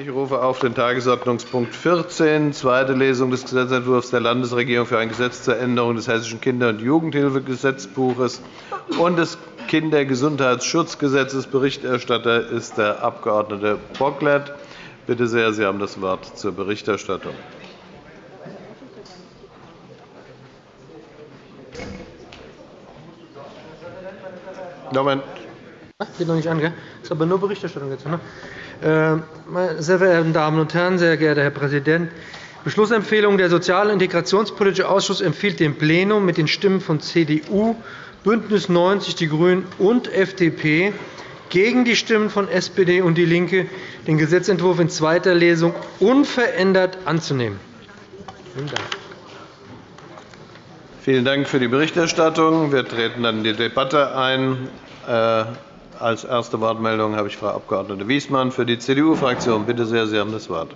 Ich rufe auf den Tagesordnungspunkt 14, zweite Lesung des Gesetzentwurfs der Landesregierung für ein Gesetz zur Änderung des Hessischen Kinder- und Jugendhilfegesetzbuches und des Kindergesundheitsschutzgesetzes. Berichterstatter ist der Abg. Bocklet. Bitte sehr, Sie haben das Wort zur Berichterstattung. Moment. Geht noch nicht an, gell? ist aber nur Berichterstattung jetzt. Ne? Äh, sehr verehrte Damen und Herren, sehr geehrter Herr Präsident! Beschlussempfehlung Der Sozial- und Integrationspolitische Ausschuss empfiehlt dem Plenum mit den Stimmen von CDU, BÜNDNIS 90 die GRÜNEN und FDP gegen die Stimmen von SPD und DIE LINKE, den Gesetzentwurf in zweiter Lesung unverändert anzunehmen. Vielen Dank. Vielen Dank für die Berichterstattung. Wir treten dann in die Debatte ein. Als erste Wortmeldung habe ich Frau Abg. Wiesmann für die CDU-Fraktion. Bitte sehr, Sie haben das Wort.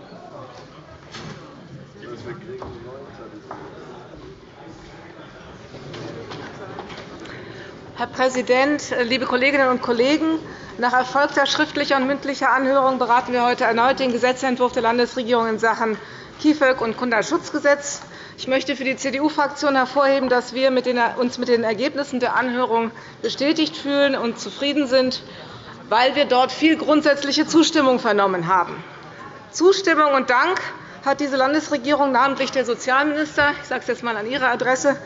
Herr Präsident, liebe Kolleginnen und Kollegen! Nach erfolgter schriftlicher und mündlicher Anhörung beraten wir heute erneut den Gesetzentwurf der Landesregierung in Sachen KIföG und Kinderschutzgesetz. Ich möchte für die CDU-Fraktion hervorheben, dass wir uns mit den Ergebnissen der Anhörung bestätigt fühlen und zufrieden sind, weil wir dort viel grundsätzliche Zustimmung vernommen haben. Zustimmung und Dank hat diese Landesregierung, namentlich der Sozialminister, ich sage es jetzt einmal an Ihre Adresse,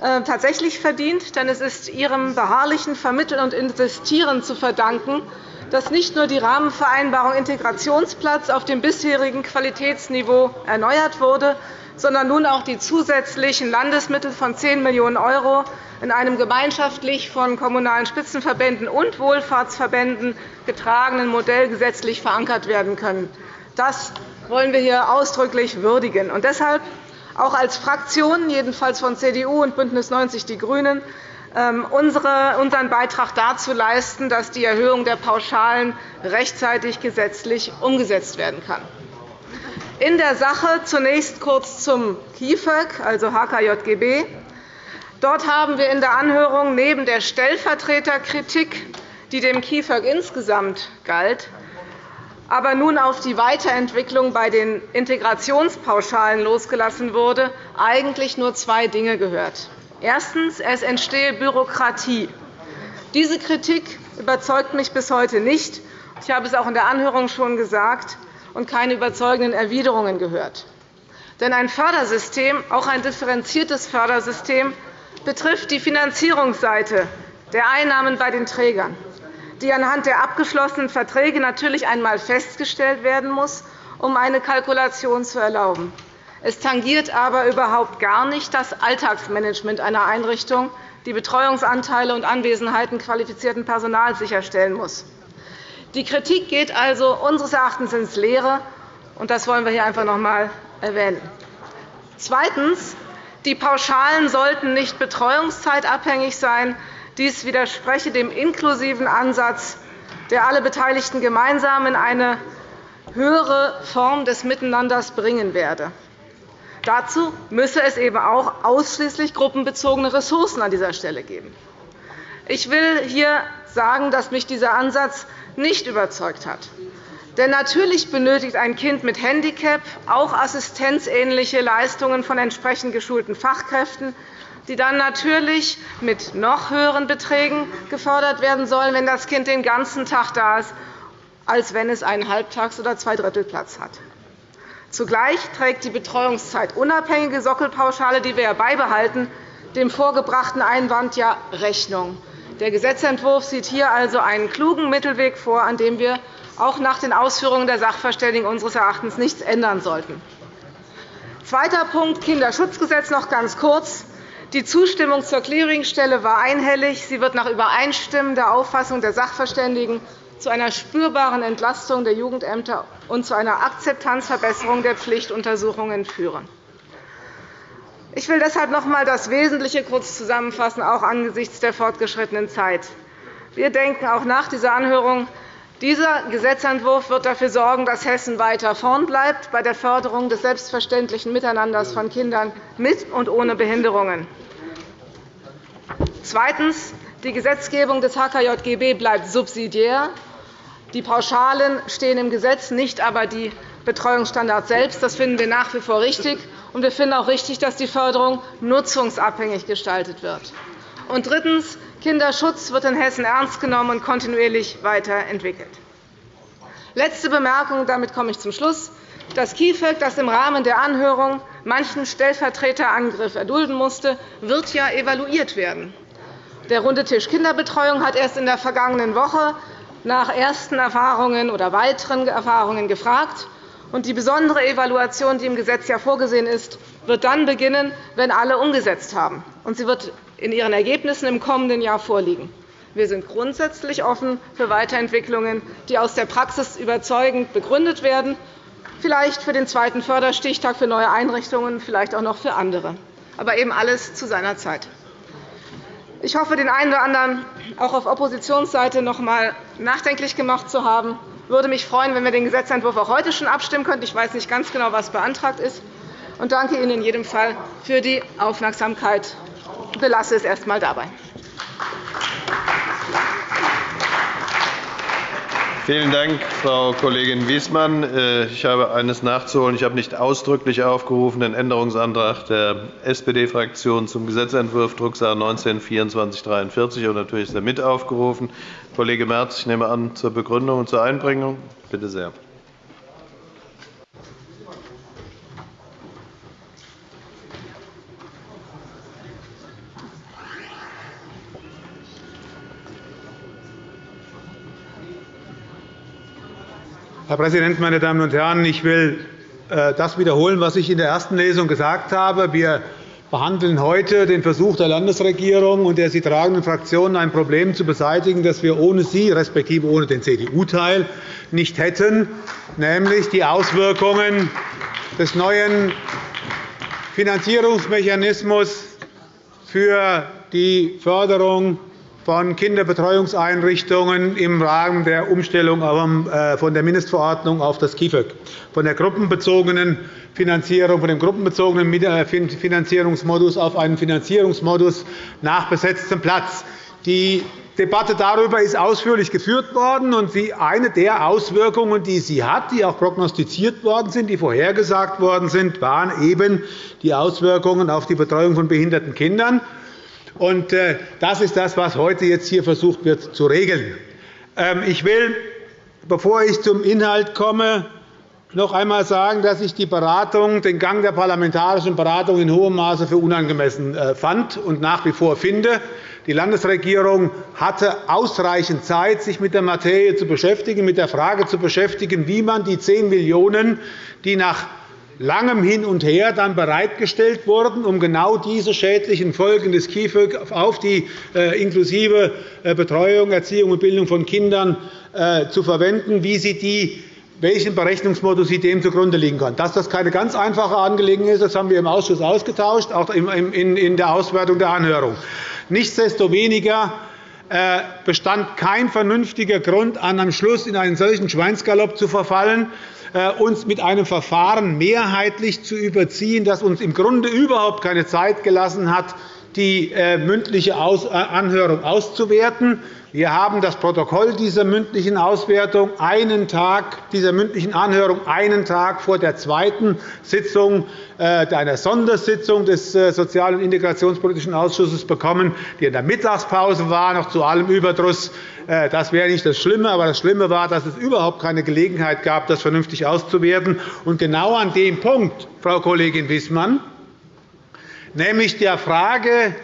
äh, tatsächlich verdient. Denn es ist Ihrem beharrlichen Vermitteln und Investieren zu verdanken, dass nicht nur die Rahmenvereinbarung Integrationsplatz auf dem bisherigen Qualitätsniveau erneuert wurde, sondern nun auch die zusätzlichen Landesmittel von 10 Millionen € in einem gemeinschaftlich von Kommunalen Spitzenverbänden und Wohlfahrtsverbänden getragenen Modell gesetzlich verankert werden können. Das wollen wir hier ausdrücklich würdigen. Und deshalb auch als Fraktion, jedenfalls von CDU und BÜNDNIS 90 die GRÜNEN, ähm, unseren Beitrag dazu leisten, dass die Erhöhung der Pauschalen rechtzeitig gesetzlich umgesetzt werden kann. In der Sache zunächst kurz zum KIföG, also HKJGB. Dort haben wir in der Anhörung neben der Stellvertreterkritik, die dem KIföG insgesamt galt, aber nun auf die Weiterentwicklung bei den Integrationspauschalen losgelassen wurde, eigentlich nur zwei Dinge gehört. Erstens. Es entstehe Bürokratie. Diese Kritik überzeugt mich bis heute nicht. Ich habe es auch in der Anhörung schon gesagt und keine überzeugenden Erwiderungen gehört. Denn ein Fördersystem, auch ein differenziertes Fördersystem, betrifft die Finanzierungsseite der Einnahmen bei den Trägern, die anhand der abgeschlossenen Verträge natürlich einmal festgestellt werden muss, um eine Kalkulation zu erlauben. Es tangiert aber überhaupt gar nicht das Alltagsmanagement einer Einrichtung, die Betreuungsanteile und Anwesenheiten qualifizierten Personals sicherstellen muss. Die Kritik geht also unseres Erachtens ins Leere, und das wollen wir hier einfach noch einmal erwähnen. Zweitens. Die Pauschalen sollten nicht betreuungszeitabhängig sein. Dies widerspreche dem inklusiven Ansatz, der alle Beteiligten gemeinsam in eine höhere Form des Miteinanders bringen werde. Dazu müsse es eben auch ausschließlich gruppenbezogene Ressourcen an dieser Stelle geben. Ich will hier sagen, dass mich dieser Ansatz nicht überzeugt hat. Denn natürlich benötigt ein Kind mit Handicap auch assistenzähnliche Leistungen von entsprechend geschulten Fachkräften, die dann natürlich mit noch höheren Beträgen gefördert werden sollen, wenn das Kind den ganzen Tag da ist, als wenn es einen Halbtags- oder Zweidrittelplatz hat. Zugleich trägt die betreuungszeitunabhängige Sockelpauschale, die wir ja beibehalten, dem vorgebrachten Einwand ja Rechnung. Der Gesetzentwurf sieht hier also einen klugen Mittelweg vor, an dem wir auch nach den Ausführungen der Sachverständigen unseres Erachtens nichts ändern sollten. Zweiter Punkt, Kinderschutzgesetz, noch ganz kurz. Die Zustimmung zur Clearingstelle war einhellig. Sie wird nach übereinstimmender Auffassung der Sachverständigen zu einer spürbaren Entlastung der Jugendämter und zu einer Akzeptanzverbesserung der Pflichtuntersuchungen führen. Ich will deshalb noch einmal das Wesentliche kurz zusammenfassen, auch angesichts der fortgeschrittenen Zeit. Wir denken auch nach dieser Anhörung, dieser Gesetzentwurf wird dafür sorgen, dass Hessen weiter vorn bleibt bei der Förderung des selbstverständlichen Miteinanders von Kindern mit und ohne Behinderungen. Zweitens. Die Gesetzgebung des HKJGB bleibt subsidiär. Die Pauschalen stehen im Gesetz, nicht aber die Betreuungsstandards selbst. Das finden wir nach wie vor richtig. Und wir finden auch richtig, dass die Förderung nutzungsabhängig gestaltet wird. Und drittens. Kinderschutz wird in Hessen ernst genommen und kontinuierlich weiterentwickelt. Letzte Bemerkung, damit komme ich zum Schluss. Das KIföG, das im Rahmen der Anhörung manchen Stellvertreterangriff erdulden musste, wird ja evaluiert werden. Der Runde Tisch Kinderbetreuung hat erst in der vergangenen Woche nach ersten Erfahrungen oder weiteren Erfahrungen gefragt. Die besondere Evaluation, die im Gesetz ja vorgesehen ist, wird dann beginnen, wenn alle umgesetzt haben. Sie wird in ihren Ergebnissen im kommenden Jahr vorliegen. Wir sind grundsätzlich offen für Weiterentwicklungen, die aus der Praxis überzeugend begründet werden, vielleicht für den zweiten Förderstichtag für neue Einrichtungen, vielleicht auch noch für andere. Aber eben alles zu seiner Zeit. Ich hoffe, den einen oder anderen auch auf Oppositionsseite noch einmal nachdenklich gemacht zu haben. Ich würde mich freuen, wenn wir den Gesetzentwurf auch heute schon abstimmen könnten. Ich weiß nicht ganz genau, was beantragt ist. Und danke Ihnen in jedem Fall für die Aufmerksamkeit. Ich belasse es erst einmal dabei. Vielen Dank, Frau Kollegin Wiesmann. Äh, ich habe eines nachzuholen. Ich habe nicht ausdrücklich aufgerufen den Änderungsantrag der SPD-Fraktion zum Gesetzentwurf Drucksache 19-2443. Und natürlich ist er mit aufgerufen. Kollege Merz, ich nehme an, zur Begründung und zur Einbringung. Bitte sehr. Herr Präsident, meine Damen und Herren! Ich will äh, das wiederholen, was ich in der ersten Lesung gesagt habe. Wir behandeln heute den Versuch der Landesregierung und der sie tragenden Fraktionen, ein Problem zu beseitigen, das wir ohne sie, respektive ohne den CDU-Teil, nicht hätten, nämlich die Auswirkungen des neuen Finanzierungsmechanismus für die Förderung von Kinderbetreuungseinrichtungen im Rahmen der Umstellung äh, von der Mindestverordnung auf das KIföG, von der gruppenbezogenen Finanzierung, von dem gruppenbezogenen äh, Finanzierungsmodus auf einen Finanzierungsmodus nach besetztem Platz. Die Debatte darüber ist ausführlich geführt worden. und Eine der Auswirkungen, die sie hat, die auch prognostiziert worden sind, die vorhergesagt worden sind, waren eben die Auswirkungen auf die Betreuung von behinderten Kindern. Und äh, das ist das, was heute jetzt hier versucht wird zu regeln. Ähm, ich will, bevor ich zum Inhalt komme, noch einmal sagen, dass ich die Beratung, den Gang der parlamentarischen Beratung in hohem Maße für unangemessen äh, fand und nach wie vor finde. Die Landesregierung hatte ausreichend Zeit, sich mit der Materie zu beschäftigen, mit der Frage zu beschäftigen, wie man die 10 Millionen €, die nach langem Hin und Her dann bereitgestellt wurden, um genau diese schädlichen Folgen des KIföG auf die äh, inklusive äh, Betreuung, Erziehung und Bildung von Kindern äh, zu verwenden, wie sie die welchen Berechnungsmodus sie dem zugrunde liegen kann. Dass das keine ganz einfache Angelegenheit ist, das haben wir im Ausschuss ausgetauscht, auch in der Auswertung der Anhörung. Nichtsdestoweniger bestand kein vernünftiger Grund an, am Schluss in einen solchen Schweinsgalopp zu verfallen, äh, uns mit einem Verfahren mehrheitlich zu überziehen, das uns im Grunde überhaupt keine Zeit gelassen hat, die äh, mündliche äh, Anhörung auszuwerten. Wir haben das Protokoll dieser mündlichen Auswertung einen Tag, dieser mündlichen Anhörung einen Tag vor der zweiten Sitzung einer Sondersitzung des Sozial- und Integrationspolitischen Ausschusses bekommen, die in der Mittagspause war, noch zu allem Überdruss. Das wäre nicht das Schlimme, aber das Schlimme war, dass es überhaupt keine Gelegenheit gab, das vernünftig auszuwerten. Und genau an dem Punkt, Frau Kollegin Wissmann, nämlich der Frage,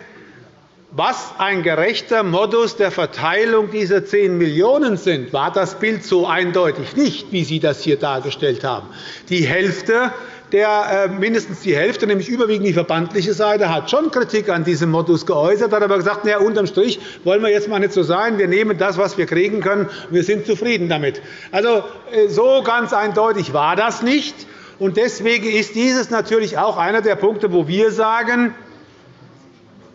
was ein gerechter Modus der Verteilung dieser 10 Millionen € sind, war das Bild so eindeutig nicht, wie Sie das hier dargestellt haben. Die Hälfte der, äh, mindestens die Hälfte, nämlich überwiegend die verbandliche Seite, hat schon Kritik an diesem Modus geäußert, hat aber gesagt, na, unterm Strich wollen wir jetzt mal nicht so sein. Wir nehmen das, was wir kriegen können, und wir sind zufrieden damit. Also, äh, so ganz eindeutig war das nicht. Und deswegen ist dieses natürlich auch einer der Punkte, wo wir sagen,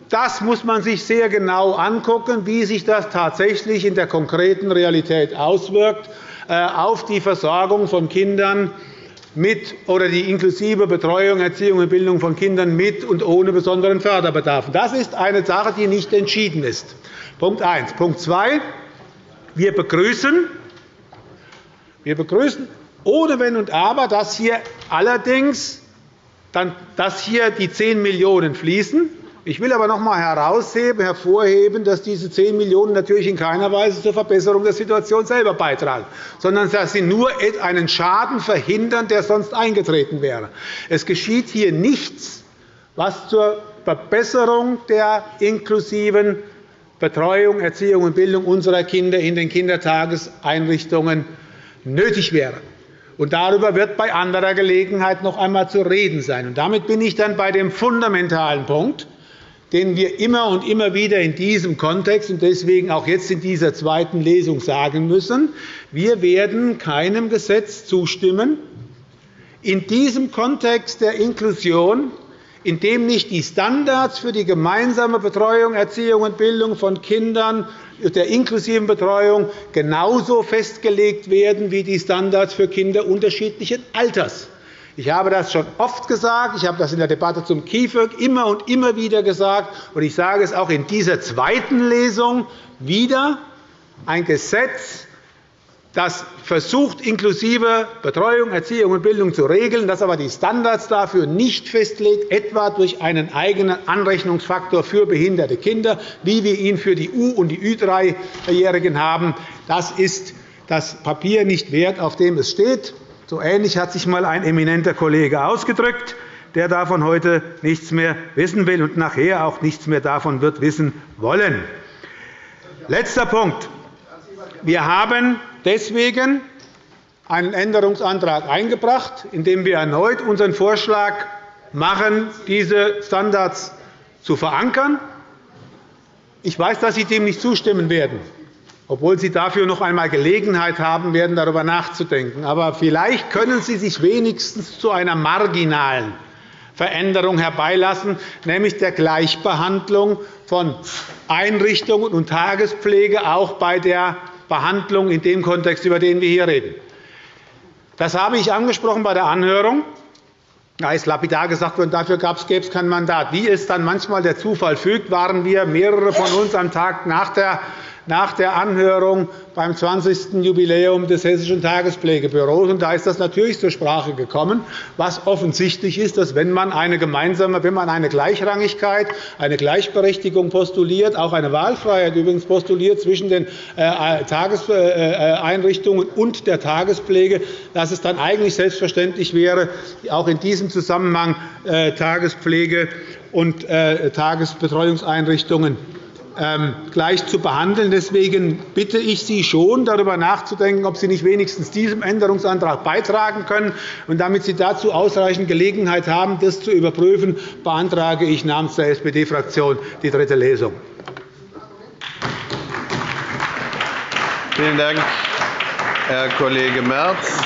das muss man sich sehr genau anschauen, wie sich das tatsächlich in der konkreten Realität auswirkt äh, auf die Versorgung von Kindern mit oder die inklusive Betreuung, Erziehung und Bildung von Kindern mit und ohne besonderen Förderbedarf. Das ist eine Sache, die nicht entschieden ist. Punkt 1. Punkt 2. Wir begrüßen Wir begrüßen ohne Wenn und Aber, dass hier allerdings dass hier die 10 Millionen € fließen. Ich will aber noch einmal herausheben, hervorheben, dass diese 10 Millionen € natürlich in keiner Weise zur Verbesserung der Situation selber beitragen, sondern dass sie nur einen Schaden verhindern, der sonst eingetreten wäre. Es geschieht hier nichts, was zur Verbesserung der inklusiven Betreuung, Erziehung und Bildung unserer Kinder in den Kindertageseinrichtungen nötig wäre. Und darüber wird bei anderer Gelegenheit noch einmal zu reden sein. Und damit bin ich dann bei dem fundamentalen Punkt, den wir immer und immer wieder in diesem Kontext und deswegen auch jetzt in dieser zweiten Lesung sagen müssen. Wir werden keinem Gesetz zustimmen, in diesem Kontext der Inklusion, in dem nicht die Standards für die gemeinsame Betreuung, Erziehung und Bildung von Kindern der inklusiven Betreuung genauso festgelegt werden wie die Standards für Kinder unterschiedlichen Alters. Ich habe das schon oft gesagt. Ich habe das in der Debatte zum KIföG immer und immer wieder gesagt. und Ich sage es auch in dieser zweiten Lesung wieder. Ein Gesetz das versucht, inklusive Betreuung, Erziehung und Bildung zu regeln, das aber die Standards dafür nicht festlegt, etwa durch einen eigenen Anrechnungsfaktor für behinderte Kinder, wie wir ihn für die U- und die Ü3-Jährigen haben. Das ist das Papier nicht wert, auf dem es steht. So ähnlich hat sich einmal ein eminenter Kollege ausgedrückt, der davon heute nichts mehr wissen will und nachher auch nichts mehr davon wird wissen wollen. Letzter Punkt. Wir haben deswegen einen Änderungsantrag eingebracht, in dem wir erneut unseren Vorschlag machen, diese Standards zu verankern. Ich weiß, dass Sie dem nicht zustimmen werden, obwohl Sie dafür noch einmal Gelegenheit haben werden, darüber nachzudenken. Aber vielleicht können Sie sich wenigstens zu einer marginalen Veränderung herbeilassen, nämlich der Gleichbehandlung von Einrichtungen und Tagespflege auch bei der Behandlung in dem Kontext, über den wir hier reden. Das habe ich angesprochen bei der Anhörung. Da ist lapidar gesagt worden, dafür gäbe es kein Mandat. Wie es dann manchmal der Zufall fügt, waren wir mehrere von uns am Tag nach der nach der Anhörung beim 20. Jubiläum des Hessischen Tagespflegebüros. Da ist das natürlich zur Sprache gekommen, was offensichtlich ist, dass wenn man eine gemeinsame, wenn man eine Gleichrangigkeit, eine Gleichberechtigung postuliert, auch eine Wahlfreiheit übrigens postuliert zwischen den äh, Tageseinrichtungen und der Tagespflege, dass es dann eigentlich selbstverständlich wäre, auch in diesem Zusammenhang äh, Tagespflege und äh, Tagesbetreuungseinrichtungen gleich zu behandeln. Deswegen bitte ich Sie schon, darüber nachzudenken, ob Sie nicht wenigstens diesem Änderungsantrag beitragen können. Und damit Sie dazu ausreichend Gelegenheit haben, das zu überprüfen, beantrage ich namens der SPD-Fraktion die dritte Lesung. Vielen Dank, Herr Kollege Merz.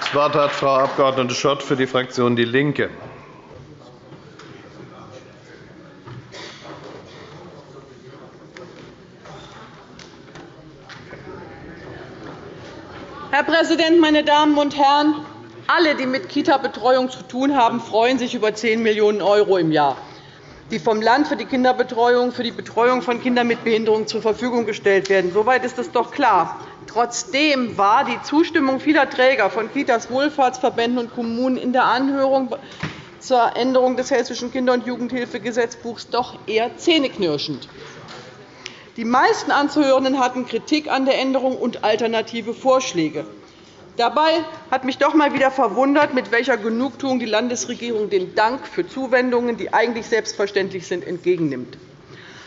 Das Wort hat Frau Abg. Schott für die Fraktion DIE LINKE. Herr Präsident, meine Damen und Herren! Alle, die mit Kita-Betreuung zu tun haben, freuen sich über 10 Millionen € im Jahr, die vom Land für die Kinderbetreuung, für die Betreuung von Kindern mit Behinderung zur Verfügung gestellt werden. Soweit ist es doch klar. Trotzdem war die Zustimmung vieler Träger von Kitas, Wohlfahrtsverbänden und Kommunen in der Anhörung zur Änderung des Hessischen Kinder- und Jugendhilfegesetzbuchs doch eher zähneknirschend. Die meisten Anzuhörenden hatten Kritik an der Änderung und alternative Vorschläge. Dabei hat mich doch einmal wieder verwundert, mit welcher Genugtuung die Landesregierung den Dank für Zuwendungen, die eigentlich selbstverständlich sind, entgegennimmt.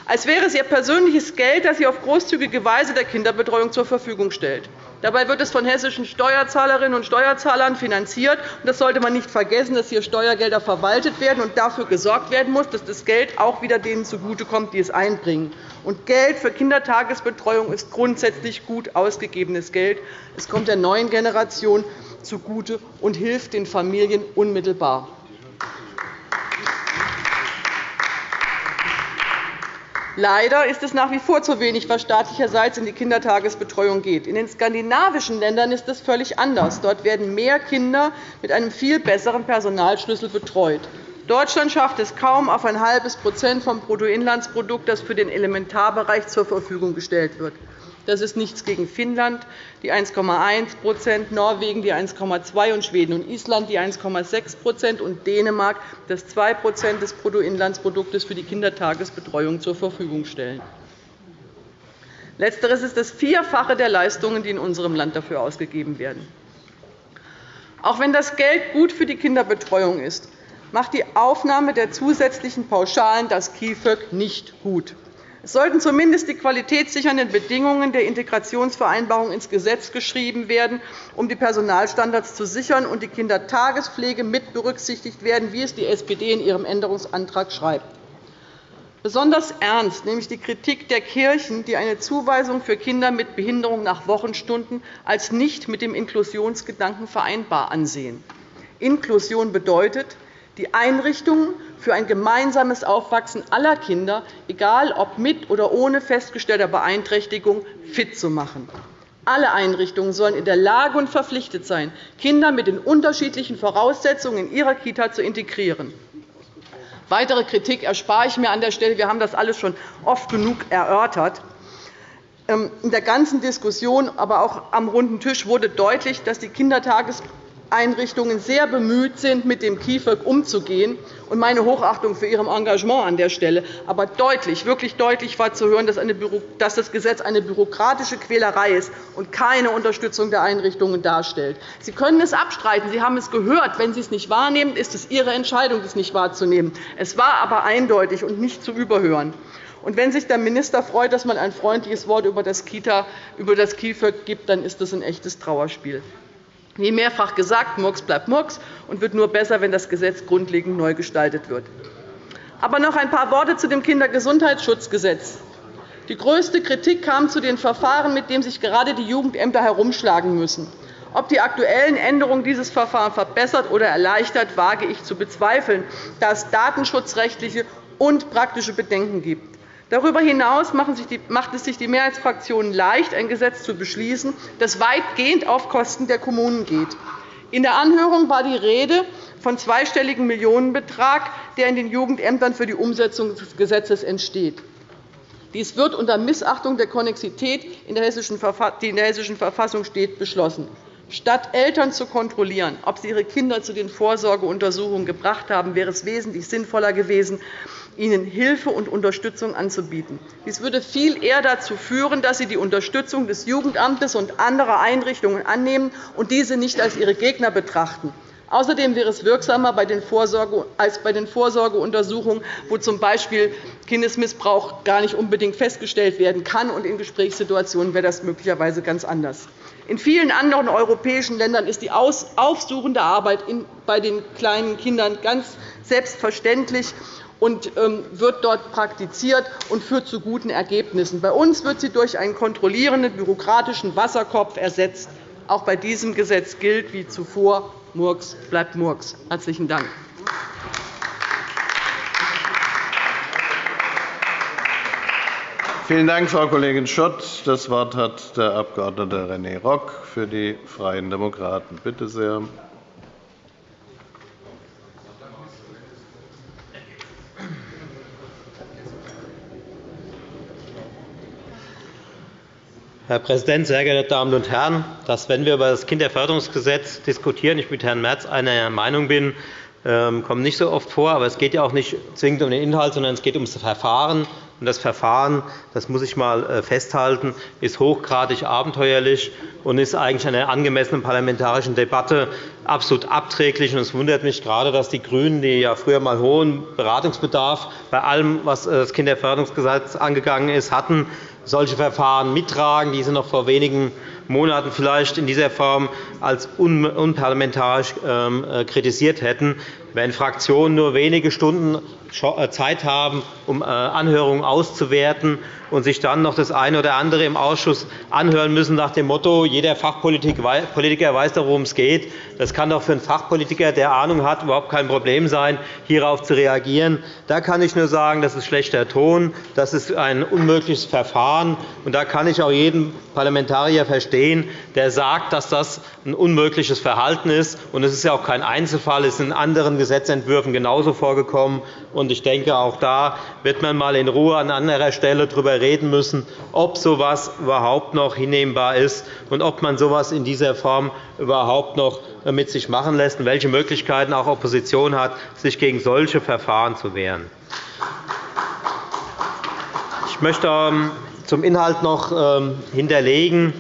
Als wäre es ihr persönliches Geld, das sie auf großzügige Weise der Kinderbetreuung zur Verfügung stellt. Dabei wird es von hessischen Steuerzahlerinnen und Steuerzahlern finanziert. Das sollte man nicht vergessen, dass hier Steuergelder verwaltet werden und dafür gesorgt werden muss, dass das Geld auch wieder denen zugutekommt, die es einbringen. Und Geld für Kindertagesbetreuung ist grundsätzlich gut ausgegebenes Geld. Es kommt der neuen Generation zugute und hilft den Familien unmittelbar. Leider ist es nach wie vor zu wenig, was staatlicherseits in die Kindertagesbetreuung geht. In den skandinavischen Ländern ist es völlig anders. Dort werden mehr Kinder mit einem viel besseren Personalschlüssel betreut. Deutschland schafft es kaum auf ein halbes Prozent vom Bruttoinlandsprodukt, das für den Elementarbereich zur Verfügung gestellt wird. Das ist nichts gegen Finnland, die 1,1% Norwegen die 1,2 und Schweden und Island die 1,6% und Dänemark das 2% des Bruttoinlandsproduktes für die Kindertagesbetreuung zur Verfügung stellen. Letzteres ist das Vierfache der Leistungen, die in unserem Land dafür ausgegeben werden. Auch wenn das Geld gut für die Kinderbetreuung ist, macht die Aufnahme der zusätzlichen Pauschalen das KIföG nicht gut. Es sollten zumindest die qualitätssichernden Bedingungen der Integrationsvereinbarung ins Gesetz geschrieben werden, um die Personalstandards zu sichern und die Kindertagespflege mit berücksichtigt werden, wie es die SPD in ihrem Änderungsantrag schreibt. Besonders ernst nehme ich die Kritik der Kirchen, die eine Zuweisung für Kinder mit Behinderung nach Wochenstunden als nicht mit dem Inklusionsgedanken vereinbar ansehen. Inklusion bedeutet, die Einrichtungen für ein gemeinsames Aufwachsen aller Kinder, egal ob mit oder ohne festgestellter Beeinträchtigung, fit zu machen. Alle Einrichtungen sollen in der Lage und verpflichtet sein, Kinder mit den unterschiedlichen Voraussetzungen in ihrer Kita zu integrieren. Weitere Kritik erspare ich mir an der Stelle. Wir haben das alles schon oft genug erörtert. Ähm, in der ganzen Diskussion, aber auch am runden Tisch wurde deutlich, dass die Kindertageseinrichtungen sehr bemüht sind, mit dem KIföG umzugehen. Und meine Hochachtung für Ihr Engagement an der Stelle. Aber deutlich, wirklich deutlich war zu hören, dass das Gesetz eine bürokratische Quälerei ist und keine Unterstützung der Einrichtungen darstellt. Sie können es abstreiten. Sie haben es gehört. Wenn Sie es nicht wahrnehmen, ist es Ihre Entscheidung, es nicht wahrzunehmen. Es war aber eindeutig und nicht zu überhören. Und wenn sich der Minister freut, dass man ein freundliches Wort über das, Kita, über das KIföG gibt, dann ist das ein echtes Trauerspiel. Wie mehrfach gesagt, Murks bleibt Murks und wird nur besser, wenn das Gesetz grundlegend neu gestaltet wird. Aber noch ein paar Worte zu dem Kindergesundheitsschutzgesetz. Die größte Kritik kam zu den Verfahren, mit denen sich gerade die Jugendämter herumschlagen müssen. Ob die aktuellen Änderungen dieses Verfahren verbessert oder erleichtert, wage ich zu bezweifeln, da es datenschutzrechtliche und praktische Bedenken gibt. Darüber hinaus macht es sich die Mehrheitsfraktionen leicht, ein Gesetz zu beschließen, das weitgehend auf Kosten der Kommunen geht. In der Anhörung war die Rede von zweistelligen Millionenbetrag, der in den Jugendämtern für die Umsetzung des Gesetzes entsteht. Dies wird unter Missachtung der Konnexität, die in der Hessischen Verfassung steht, beschlossen. Statt Eltern zu kontrollieren, ob sie ihre Kinder zu den Vorsorgeuntersuchungen gebracht haben, wäre es wesentlich sinnvoller gewesen, ihnen Hilfe und Unterstützung anzubieten. Dies würde viel eher dazu führen, dass sie die Unterstützung des Jugendamtes und anderer Einrichtungen annehmen und diese nicht als ihre Gegner betrachten. Außerdem wäre es wirksamer als bei den Vorsorgeuntersuchungen, wo z. B. Kindesmissbrauch gar nicht unbedingt festgestellt werden kann. und In Gesprächssituationen wäre das möglicherweise ganz anders. In vielen anderen europäischen Ländern ist die aufsuchende Arbeit bei den kleinen Kindern ganz selbstverständlich und ähm, wird dort praktiziert und führt zu guten Ergebnissen. Bei uns wird sie durch einen kontrollierenden bürokratischen Wasserkopf ersetzt. Auch bei diesem Gesetz gilt wie zuvor, Murks bleibt Murks. – Herzlichen Dank. Vielen Dank, Frau Kollegin Schott. Das Wort hat der Abg. René Rock für die Freien Demokraten. Bitte sehr. Herr Präsident, sehr geehrte Damen und Herren! Dass, wenn wir über das Kinderförderungsgesetz diskutieren, ich mit Herrn Merz einer Meinung bin, ähm, kommt nicht so oft vor. Aber es geht ja auch nicht zwingend um den Inhalt, sondern es geht um das Verfahren. Und das Verfahren, das muss ich einmal äh, festhalten, ist hochgradig abenteuerlich und ist eigentlich einer angemessenen parlamentarischen Debatte absolut abträglich. Es wundert mich gerade, dass die GRÜNEN, die ja früher einmal hohen Beratungsbedarf bei allem, was äh, das Kinderförderungsgesetz angegangen ist, hatten, solche Verfahren mittragen, die sie noch vor wenigen Monaten vielleicht in dieser Form als unparlamentarisch ähm, äh, kritisiert hätten. Wenn Fraktionen nur wenige Stunden äh, Zeit haben, um äh, Anhörungen auszuwerten und sich dann noch das eine oder andere im Ausschuss anhören müssen nach dem Motto, jeder Fachpolitiker weiß doch, worum es geht. Das kann doch für einen Fachpolitiker, der Ahnung hat, überhaupt kein Problem sein, hierauf zu reagieren. Da kann ich nur sagen, das ist schlechter Ton, das ist ein unmögliches Verfahren. Und da kann ich auch jeden Parlamentarier verstehen, der sagt, dass das ein unmögliches Verhalten ist. Und es ist ja auch kein Einzelfall. Es ist in anderen Gesetzentwürfen genauso vorgekommen. Ich denke, auch da wird man einmal in Ruhe an anderer Stelle darüber reden müssen, ob so etwas überhaupt noch hinnehmbar ist und ob man so etwas in dieser Form überhaupt noch mit sich machen lässt und welche Möglichkeiten auch Opposition hat, sich gegen solche Verfahren zu wehren. Ich möchte ähm, zum Inhalt noch ähm, hinterlegen.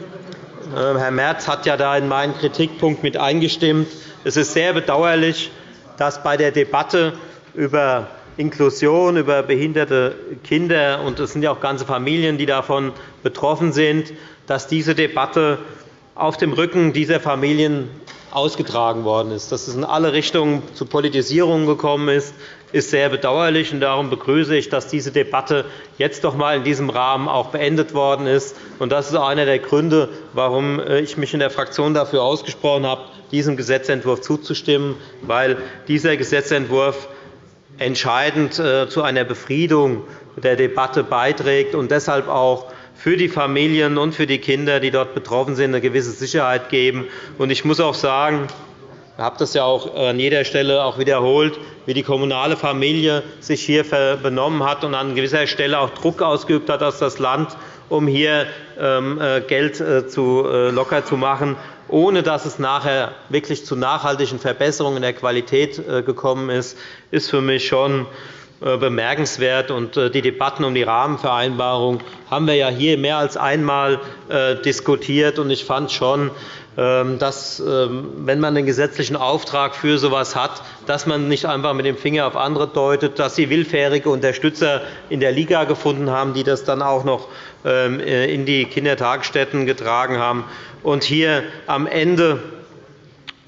Ähm, Herr Merz hat ja da in meinen Kritikpunkt mit eingestimmt. Es ist sehr bedauerlich, dass bei der Debatte über Inklusion, über behinderte Kinder, und es sind ja auch ganze Familien, die davon betroffen sind, dass diese Debatte auf dem Rücken dieser Familien ausgetragen worden ist. Dass es in alle Richtungen zu Politisierung gekommen ist, ist sehr bedauerlich. Darum begrüße ich, dass diese Debatte jetzt doch einmal in diesem Rahmen auch beendet worden ist. Das ist einer der Gründe, warum äh, ich mich in der Fraktion dafür ausgesprochen habe, diesem Gesetzentwurf zuzustimmen, weil dieser Gesetzentwurf entscheidend äh, zu einer Befriedung der Debatte beiträgt und deshalb auch für die Familien und für die Kinder, die dort betroffen sind, eine gewisse Sicherheit geben. Ich muss auch sagen, ich habe das ja auch an jeder Stelle auch wiederholt, wie die kommunale Familie sich hier benommen hat und an gewisser Stelle auch Druck ausgeübt hat aus das Land, um hier ähm, äh, Geld äh, äh, locker zu machen, ohne dass es nachher wirklich zu nachhaltigen Verbesserungen der Qualität gekommen ist, ist für mich schon bemerkenswert. Die Debatten um die Rahmenvereinbarung haben wir ja hier mehr als einmal diskutiert. Ich fand schon, ähm, dass, ähm, wenn man einen gesetzlichen Auftrag für so etwas hat, dass man nicht einfach mit dem Finger auf andere deutet, dass sie willfährige Unterstützer in der Liga gefunden haben, die das dann auch noch ähm, äh, in die Kindertagesstätten getragen haben. Und hier am Ende,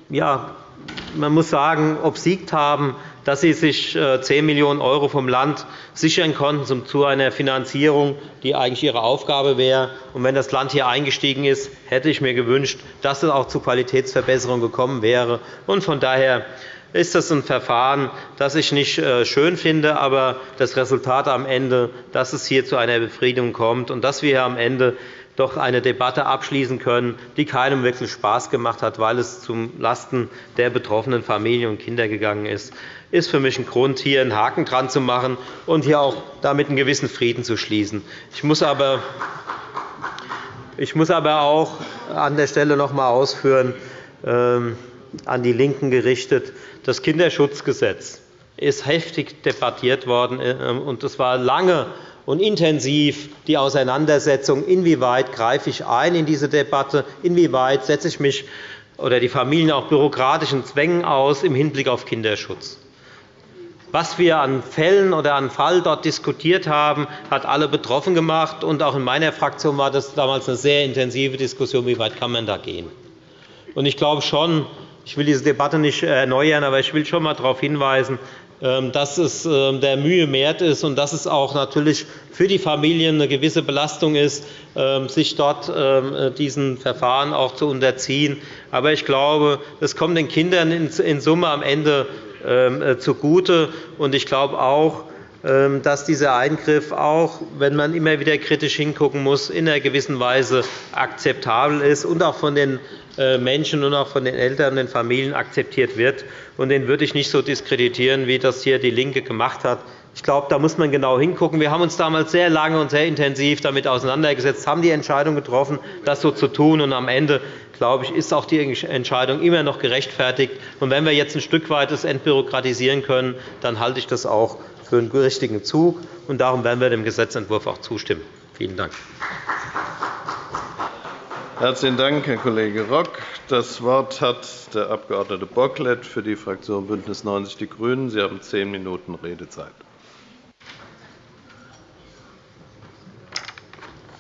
ja, man muss sagen, obsiegt haben, dass sie sich 10 äh, Millionen € vom Land sichern konnten zu einer Finanzierung, die eigentlich ihre Aufgabe wäre. Und wenn das Land hier eingestiegen ist, hätte ich mir gewünscht, dass es auch zu Qualitätsverbesserungen gekommen wäre. Von daher ist das ein Verfahren, das ich nicht äh, schön finde, aber das Resultat am Ende, dass es hier zu einer Befriedung kommt und dass wir am Ende doch eine Debatte abschließen können, die keinem wirklich Spaß gemacht hat, weil es zum Lasten der betroffenen Familien und Kinder gegangen ist, ist für mich ein Grund, hier einen Haken dran zu machen und hier auch damit einen gewissen Frieden zu schließen. Ich muss aber ich muss aber auch an der Stelle noch einmal ausführen, ähm, an die LINKEN gerichtet, das Kinderschutzgesetz ist heftig debattiert worden, äh, und es war lange und intensiv die Auseinandersetzung, inwieweit greife ich ein in diese Debatte, inwieweit setze ich mich oder die Familien auch bürokratischen Zwängen aus im Hinblick auf Kinderschutz. Was wir an Fällen oder an Fall dort diskutiert haben, hat alle betroffen gemacht. Und auch in meiner Fraktion war das damals eine sehr intensive Diskussion, wie weit kann man da gehen. Und ich glaube schon, ich will diese Debatte nicht erneuern, aber ich will schon einmal darauf hinweisen, dass es ähm, der Mühe wert ist und dass es auch natürlich für die Familien eine gewisse Belastung ist, ähm, sich dort diesen Verfahren auch zu unterziehen. Aber ich glaube, es kommt den Kindern in Summe am Ende äh, zugute. Ich glaube auch, dass dieser Eingriff, auch wenn man immer wieder kritisch hingucken muss, in einer gewissen Weise akzeptabel ist und auch von den äh, Menschen und auch von den Eltern und den Familien akzeptiert wird. Den würde ich nicht so diskreditieren, wie das hier DIE LINKE gemacht hat. Ich glaube, da muss man genau hingucken. Wir haben uns damals sehr lange und sehr intensiv damit auseinandergesetzt, haben die Entscheidung getroffen, das so zu tun. Und am Ende glaube ich, ist auch die Entscheidung immer noch gerechtfertigt. Und wenn wir jetzt ein Stück weit das entbürokratisieren können, dann halte ich das auch für einen richtigen Zug. Und darum werden wir dem Gesetzentwurf auch zustimmen. Vielen Dank. Herzlichen Dank, Herr Kollege Rock. Das Wort hat der Abg. Bocklet für die Fraktion BÜNDNIS 90 die GRÜNEN. Sie haben zehn Minuten Redezeit.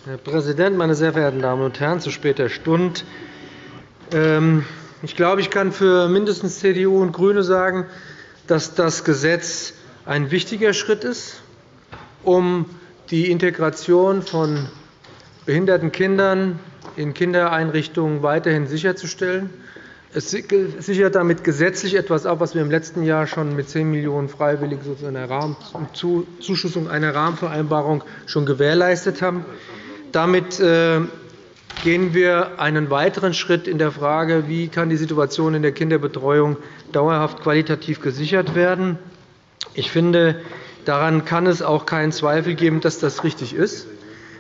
Herr Präsident, meine sehr verehrten Damen und Herren! Zu später Stunde. Ähm, ich glaube, ich kann für mindestens CDU und GRÜNE sagen, dass das Gesetz ein wichtiger Schritt ist, um die Integration von behinderten Kindern in Kindereinrichtungen weiterhin sicherzustellen. Es sichert damit gesetzlich etwas ab, was wir im letzten Jahr schon mit 10 Millionen € freiwillig Zuschussung einer Rahmenvereinbarung schon gewährleistet haben. Damit äh, gehen wir einen weiteren Schritt in der Frage, wie kann die Situation in der Kinderbetreuung dauerhaft qualitativ gesichert werden. Ich finde, daran kann es auch keinen Zweifel geben, dass das richtig ist.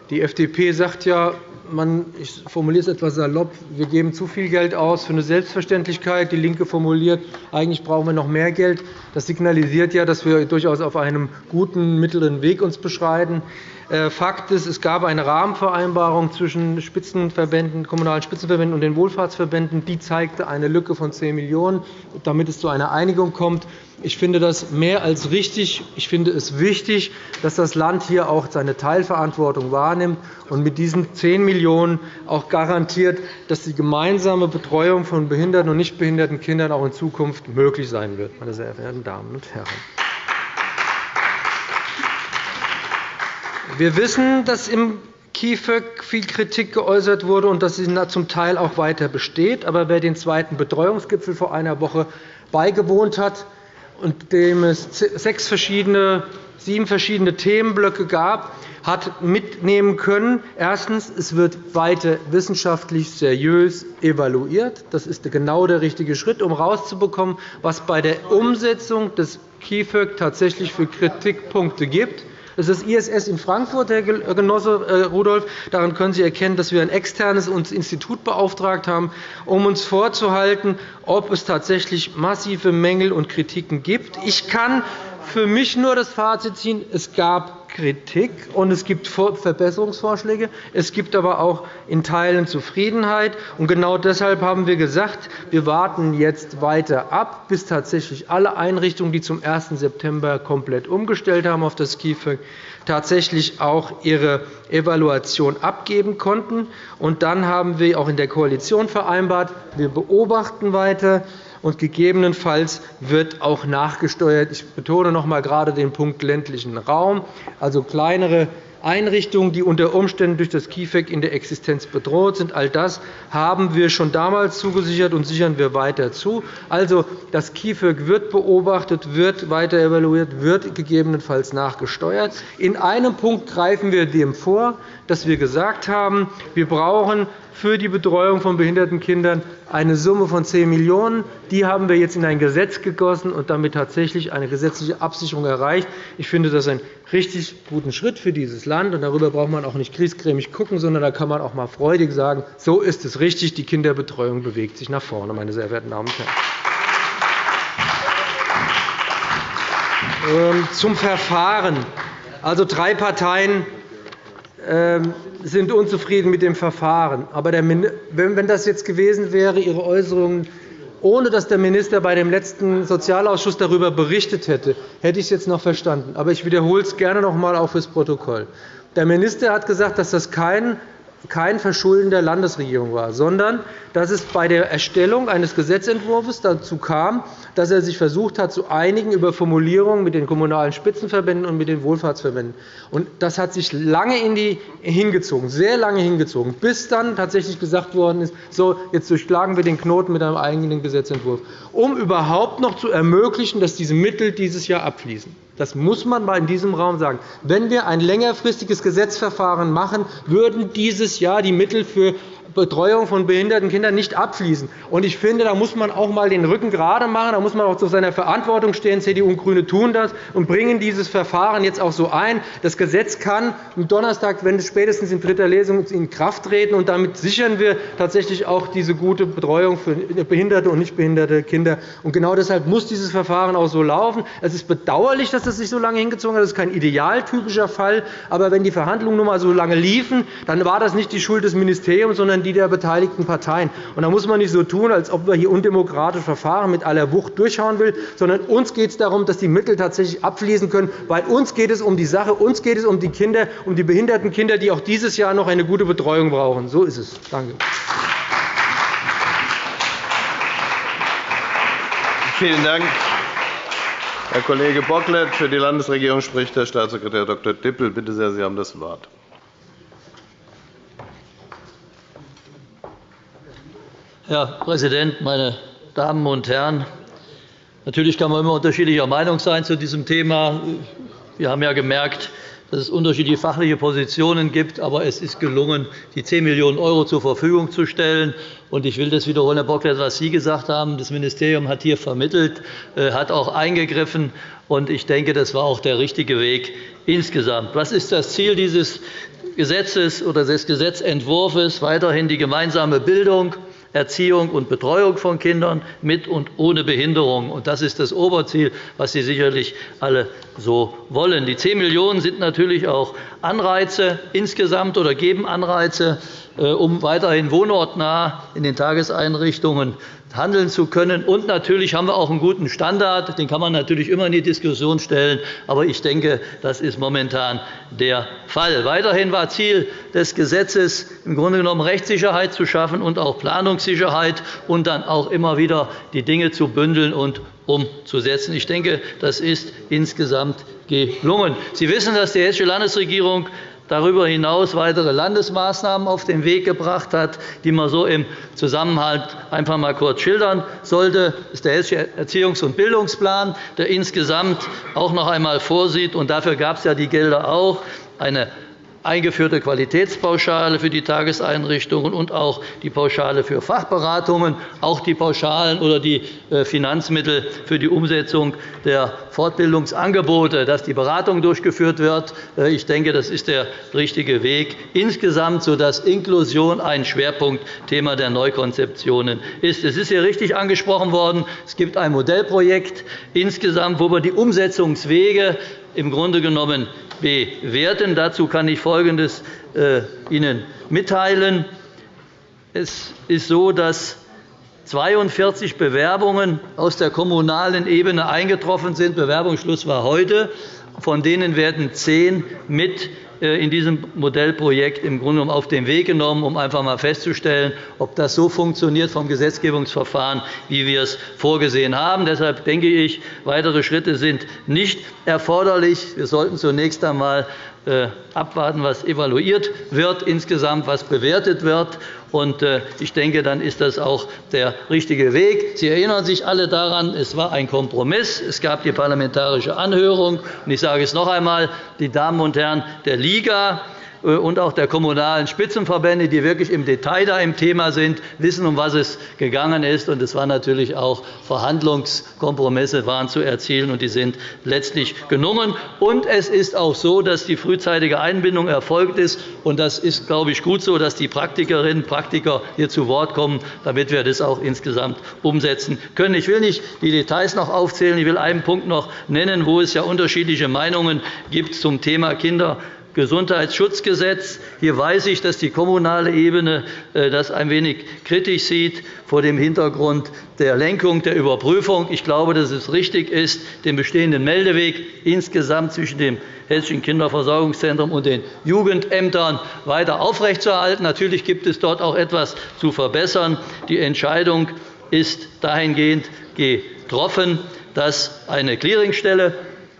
Die FDP sagt ja, man, ich formuliere es etwas salopp, wir geben zu viel Geld aus für eine Selbstverständlichkeit. Die LINKE formuliert, eigentlich brauchen wir noch mehr Geld. Das signalisiert ja, dass wir uns durchaus auf einem guten mittleren Weg uns beschreiten. Äh, Fakt ist, es gab eine Rahmenvereinbarung zwischen Spitzenverbänden, kommunalen Spitzenverbänden und den Wohlfahrtsverbänden. Die zeigte eine Lücke von 10 Millionen €, damit es zu einer Einigung kommt. Ich finde das mehr als richtig. Ich finde es wichtig, dass das Land hier auch seine Teilverantwortung wahrnimmt und mit diesen 10 Millionen € auch garantiert, dass die gemeinsame Betreuung von behinderten und nicht behinderten Kindern auch in Zukunft möglich sein wird, meine sehr verehrten Damen und Herren. Wir wissen, dass im KIföG viel Kritik geäußert wurde und dass sie zum Teil auch weiter besteht. Aber wer den zweiten Betreuungsgipfel vor einer Woche beigewohnt hat und dem es sechs verschiedene, sieben verschiedene Themenblöcke gab, hat mitnehmen können. Erstens. Es wird weiter wissenschaftlich seriös evaluiert. Das ist genau der richtige Schritt, um herauszubekommen, was bei der Umsetzung des KIföG tatsächlich für Kritikpunkte gibt. Das ist ISS in Frankfurt, Herr Genosse äh, Rudolph. Daran können Sie erkennen, dass wir ein externes Institut beauftragt haben, um uns vorzuhalten, ob es tatsächlich massive Mängel und Kritiken gibt. Ich kann für mich nur das Fazit ziehen, es gab Kritik und es gibt Verbesserungsvorschläge. Es gibt aber auch in Teilen Zufriedenheit. Und genau deshalb haben wir gesagt, wir warten jetzt weiter ab, bis tatsächlich alle Einrichtungen, die zum 1. September komplett umgestellt haben auf das KIföG, tatsächlich auch ihre Evaluation abgeben konnten. Und dann haben wir auch in der Koalition vereinbart, wir beobachten weiter und gegebenenfalls wird auch nachgesteuert. Ich betone noch einmal gerade den Punkt ländlichen Raum, also kleinere Einrichtungen, die unter Umständen durch das KIföG in der Existenz bedroht sind. All das haben wir schon damals zugesichert und sichern wir weiter zu. Also, das KIföG wird beobachtet, wird weiter evaluiert, wird gegebenenfalls nachgesteuert. In einem Punkt greifen wir dem vor, dass wir gesagt haben, wir brauchen für die Betreuung von behinderten Kindern eine Summe von 10 Millionen €. Die haben wir jetzt in ein Gesetz gegossen und damit tatsächlich eine gesetzliche Absicherung erreicht. Ich finde das einen richtig guten Schritt für dieses Land. Darüber braucht man auch nicht kriesgrämig gucken, sondern da kann man auch einmal freudig sagen, so ist es richtig, die Kinderbetreuung bewegt sich nach vorne, meine sehr verehrten Damen und Herren. Ähm, zum Verfahren. Also drei Parteien sind unzufrieden mit dem Verfahren. Aber wenn das jetzt gewesen wäre, Ihre Äußerungen, ohne dass der Minister bei dem letzten Sozialausschuss darüber berichtet hätte, hätte ich es jetzt noch verstanden. Aber ich wiederhole es gerne noch einmal auch fürs Protokoll. Der Minister hat gesagt, dass das kein kein Verschulden der Landesregierung war, sondern dass es bei der Erstellung eines Gesetzentwurfs dazu kam, dass er sich versucht hat, zu einigen über Formulierungen mit den Kommunalen Spitzenverbänden und mit den Wohlfahrtsverbänden. Das hat sich lange in die hingezogen, sehr lange hingezogen, bis dann tatsächlich gesagt worden ist, so, jetzt durchschlagen wir den Knoten mit einem eigenen Gesetzentwurf, um überhaupt noch zu ermöglichen, dass diese Mittel dieses Jahr abfließen. Das muss man mal in diesem Raum sagen. Wenn wir ein längerfristiges Gesetzverfahren machen, würden dieses Jahr die Mittel für Betreuung von behinderten Kindern nicht abfließen. Ich finde, da muss man auch einmal den Rücken gerade machen. Da muss man auch zu seiner Verantwortung stehen. CDU und GRÜNE tun das und bringen dieses Verfahren jetzt auch so ein. Das Gesetz kann am Donnerstag, wenn es spätestens in dritter Lesung in Kraft treten. Und damit sichern wir tatsächlich auch diese gute Betreuung für behinderte und nicht behinderte Kinder. Und genau deshalb muss dieses Verfahren auch so laufen. Es ist bedauerlich, dass das sich so lange hingezogen hat. Das ist kein idealtypischer Fall. Aber wenn die Verhandlungen nun einmal so lange liefen, dann war das nicht die Schuld des Ministeriums, sondern die der beteiligten Parteien. Und da muss man nicht so tun, als ob man hier undemokratisch Verfahren mit aller Wucht durchhauen will, sondern uns geht es darum, dass die Mittel tatsächlich abfließen können. Weil uns geht es um die Sache, uns geht es um die Kinder, um die behinderten Kinder, die auch dieses Jahr noch eine gute Betreuung brauchen. So ist es. Danke. Vielen Dank. Herr Kollege Bocklet. Für die Landesregierung spricht Herr Staatssekretär Dr. Dippel. Bitte sehr, Sie haben das Wort. Herr Präsident, meine Damen und Herren! Natürlich kann man immer unterschiedlicher Meinung sein zu diesem Thema. Wir haben ja gemerkt, dass es unterschiedliche fachliche Positionen gibt. Aber es ist gelungen, die 10 Millionen € zur Verfügung zu stellen. Ich will das wiederholen, Herr Bocklet, was Sie gesagt haben. Das Ministerium hat hier vermittelt, äh, hat auch eingegriffen. Ich denke, das war auch der richtige Weg insgesamt. Was ist das Ziel dieses Gesetzes oder des Gesetzentwurfs? Weiterhin die gemeinsame Bildung, Erziehung und Betreuung von Kindern mit und ohne Behinderung. Das ist das Oberziel, was Sie sicherlich alle so wollen. Die 10 Millionen € sind natürlich auch Anreize insgesamt oder geben Anreize, äh, um weiterhin wohnortnah in den Tageseinrichtungen handeln zu können. Und natürlich haben wir auch einen guten Standard. Den kann man natürlich immer in die Diskussion stellen. Aber ich denke, das ist momentan der Fall. Weiterhin war Ziel des Gesetzes, im Grunde genommen Rechtssicherheit zu schaffen und auch Planungssicherheit und dann auch immer wieder die Dinge zu bündeln und umzusetzen. Ich denke, das ist insgesamt gelungen. Sie wissen, dass die Hessische Landesregierung darüber hinaus weitere Landesmaßnahmen auf den Weg gebracht hat, die man so im Zusammenhang einfach einmal kurz schildern sollte. Ist der Hessische Erziehungs- und Bildungsplan, der insgesamt auch noch einmal vorsieht, und dafür gab es ja die Gelder auch, eine eingeführte Qualitätspauschale für die Tageseinrichtungen und auch die Pauschale für Fachberatungen, auch die Pauschalen oder die äh, Finanzmittel für die Umsetzung der Fortbildungsangebote, dass die Beratung durchgeführt wird. Äh, ich denke, das ist der richtige Weg insgesamt, sodass Inklusion ein Schwerpunktthema der Neukonzeptionen ist. Es ist hier richtig angesprochen worden. Es gibt ein Modellprojekt insgesamt, wo wir die Umsetzungswege im Grunde genommen bewerten. Dazu kann ich Folgendes äh, Ihnen mitteilen. Es ist so, dass 42 Bewerbungen aus der kommunalen Ebene eingetroffen sind. Bewerbungsschluss war heute. Von denen werden zehn mit in diesem Modellprojekt im Grunde genommen auf den Weg genommen, um einfach einmal festzustellen, ob das so funktioniert vom Gesetzgebungsverfahren, wie wir es vorgesehen haben. Deshalb denke ich, weitere Schritte sind nicht erforderlich. Wir sollten zunächst einmal äh, abwarten, was evaluiert wird insgesamt, was bewertet wird. Äh, ich denke, dann ist das auch der richtige Weg. Sie erinnern sich alle daran, es war ein Kompromiss. Es gab die parlamentarische Anhörung. Ich sage es noch einmal, die Damen und Herren der Liga und auch der kommunalen Spitzenverbände, die wirklich im Detail da im Thema sind, wissen, um was es gegangen ist. Es waren natürlich auch Verhandlungskompromisse waren zu erzielen, und die sind letztlich gelungen. Und es ist auch so, dass die frühzeitige Einbindung erfolgt ist. Und das ist, glaube ich, gut so, dass die Praktikerinnen und Praktiker hier zu Wort kommen, damit wir das auch insgesamt umsetzen können. Ich will nicht die Details noch aufzählen. Ich will einen Punkt noch nennen, wo es ja unterschiedliche Meinungen gibt zum Thema Kinder Gesundheitsschutzgesetz. Hier weiß ich, dass die kommunale Ebene äh, das ein wenig kritisch sieht vor dem Hintergrund der Lenkung der Überprüfung. Ich glaube, dass es richtig ist, den bestehenden Meldeweg insgesamt zwischen dem Hessischen Kinderversorgungszentrum und den Jugendämtern weiter aufrechtzuerhalten. Natürlich gibt es dort auch etwas zu verbessern. Die Entscheidung ist dahingehend getroffen, dass eine Clearingstelle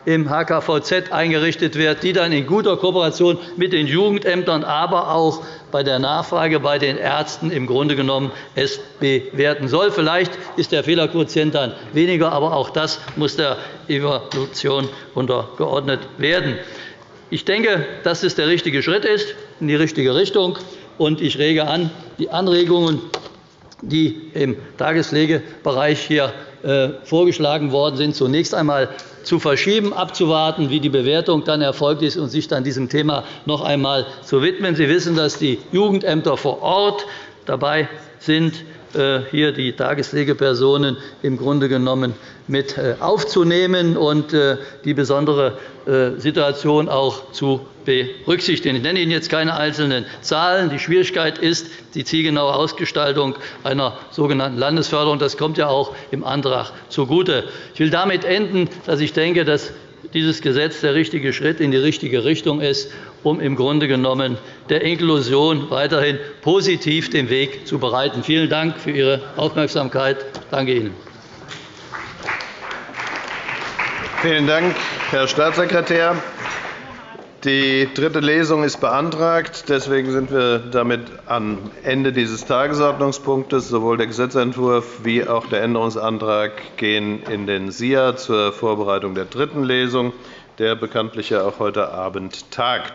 im HKVZ eingerichtet wird, die dann in guter Kooperation mit den Jugendämtern, aber auch bei der Nachfrage bei den Ärzten im Grunde genommen es bewerten soll. Vielleicht ist der Fehlerquotient dann weniger, aber auch das muss der Evaluation untergeordnet werden. Ich denke, dass es der richtige Schritt ist in die richtige Richtung. Und ich rege an, die Anregungen, die im Tagespflegebereich hier vorgeschlagen worden sind, zunächst einmal zu verschieben, abzuwarten, wie die Bewertung dann erfolgt ist, und sich dann diesem Thema noch einmal zu widmen. Sie wissen, dass die Jugendämter vor Ort dabei sind, äh, hier die Tagespflegepersonen im Grunde genommen mit äh, aufzunehmen und äh, die besondere Situation auch zu berücksichtigen. Ich nenne Ihnen jetzt keine einzelnen Zahlen. Die Schwierigkeit ist die zielgenaue Ausgestaltung einer sogenannten Landesförderung. Das kommt ja auch im Antrag zugute. Ich will damit enden, dass ich denke, dass dieses Gesetz der richtige Schritt in die richtige Richtung ist, um im Grunde genommen der Inklusion weiterhin positiv den Weg zu bereiten. Vielen Dank für Ihre Aufmerksamkeit. Danke Ihnen. Vielen Dank, Herr Staatssekretär. Die dritte Lesung ist beantragt. Deswegen sind wir damit am Ende dieses Tagesordnungspunktes. Sowohl der Gesetzentwurf wie auch der Änderungsantrag gehen in den SIA zur Vorbereitung der dritten Lesung. der bekanntlich auch heute Abend tagt.